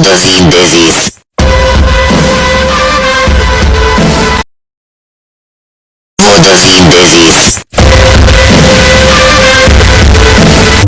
Fotosíntesis. Fotosíntesis.